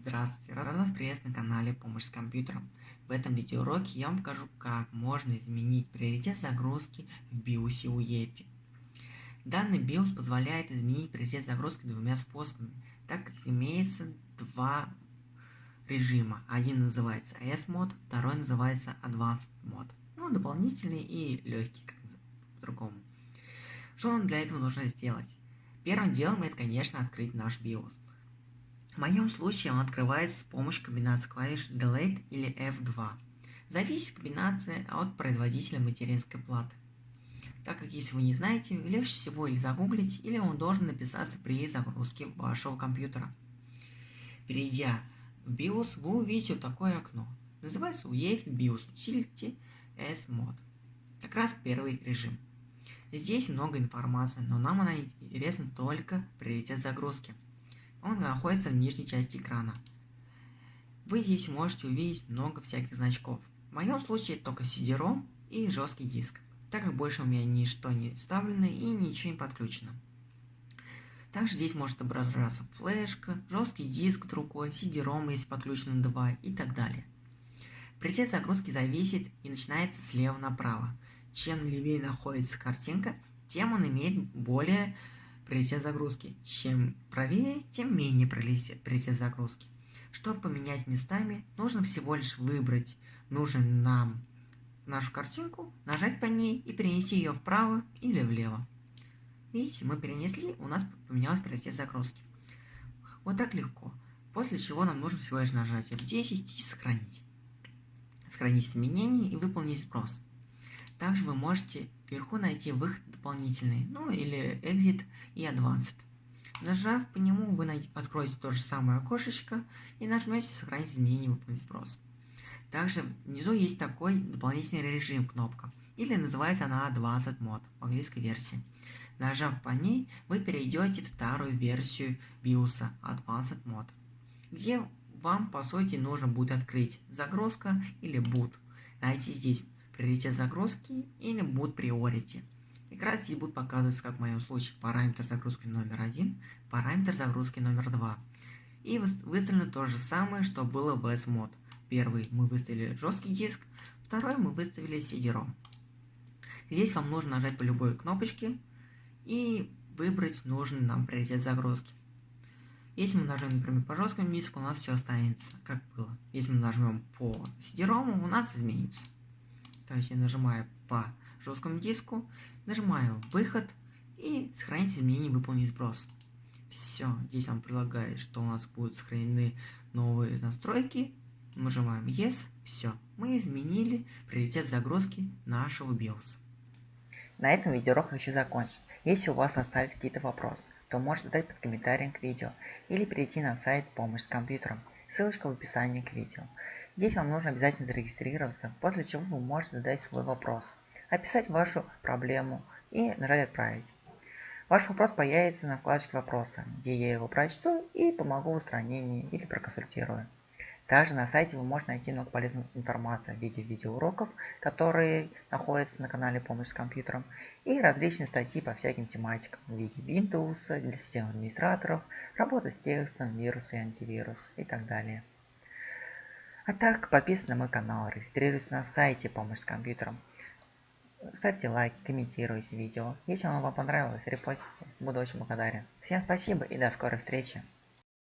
Здравствуйте, рад вас приветствовать на канале Помощь с компьютером. В этом видеоуроке я вам покажу, как можно изменить приоритет загрузки в BIOS UEFI. Данный BIOS позволяет изменить приоритет загрузки двумя способами, так как имеется два режима. Один называется S-мод, второй называется Advanced мод. Ну, дополнительный и легкий, как по-другому. Что нам для этого нужно сделать? Первым делом это, конечно, открыть наш BIOS. В моем случае он открывается с помощью комбинации клавиш Delete или F2. Зависит комбинация от производителя материнской платы. Так как если вы не знаете, легче всего или загуглить, или он должен написаться при загрузке вашего компьютера. Перейдя в BIOS, вы увидите вот такое окно. Называется UEFI BIOS Utility S-Mod. Как раз первый режим. Здесь много информации, но нам она интересна только приоритет загрузки. Он находится в нижней части экрана. Вы здесь можете увидеть много всяких значков. В моем случае только CD-ROM и жесткий диск, так как больше у меня ничто не вставлено и ничего не подключено. Также здесь может отображаться флешка, жесткий диск другой, CD-ROM, если подключено 2 и так далее. Приоритет загрузки зависит и начинается слева направо. Чем левее находится картинка, тем он имеет более приоритет загрузки. Чем правее, тем менее приоритет загрузки. Чтобы поменять местами, нужно всего лишь выбрать нужен нам нашу картинку, нажать по ней и перенести ее вправо или влево. Видите, мы перенесли, у нас поменялась приоритет загрузки. Вот так легко. После чего нам нужно всего лишь нажать F10 и сохранить. Сохранить изменения и выполнить спрос. Также вы можете вверху найти выход дополнительный, ну или Exit и Advanced. Нажав по нему, вы откроете то же самое окошечко и нажмете «Сохранить изменения выполнить спрос». Также внизу есть такой дополнительный режим кнопка, или называется она Advanced Mode в английской версии. Нажав по ней, вы перейдете в старую версию BIOS Advanced Mode, где вам по сути нужно будет открыть загрузка или boot. Найти здесь приоритет загрузки или boot priority. Раз здесь будут показываться, как в моем случае, параметр загрузки номер один, параметр загрузки номер два. И выставлено то же самое, что было в S-мод. Первый мы выставили жесткий диск, второй мы выставили CD-ROM. Здесь вам нужно нажать по любой кнопочке и выбрать нужный нам приоритет загрузки. Если мы нажмем, например, по жесткому диску, у нас все останется, как было. Если мы нажмем по CD-ROM, у нас изменится. То есть я нажимаю по жесткому диску, нажимаю выход и сохранить изменения, выполнить сброс. Все, здесь он предлагает, что у нас будут сохранены новые настройки. Нажимаем Yes, все, мы изменили приоритет загрузки нашего BIOS. На этом видеоурок хочу закончить. Если у вас остались какие-то вопросы, то можете задать под комментарием к видео или перейти на сайт «Помощь с компьютером». Ссылочка в описании к видео. Здесь вам нужно обязательно зарегистрироваться, после чего вы можете задать свой вопрос, описать вашу проблему и нажать «Отправить». Ваш вопрос появится на вкладочке «Вопросы», где я его прочту и помогу в устранении или проконсультирую. Также на сайте вы можете найти много полезной информации в виде видеоуроков, которые находятся на канале «Помощь с компьютером», и различные статьи по всяким тематикам в виде Windows, для систем администраторов, работа с текстом, вирусы и антивирус и так далее. А так, подписывайтесь на мой канал, регистрируйтесь на сайте «Помощь с компьютером», ставьте лайки, комментируйте видео. Если оно вам понравилось, репостите, буду очень благодарен. Всем спасибо и до скорой встречи.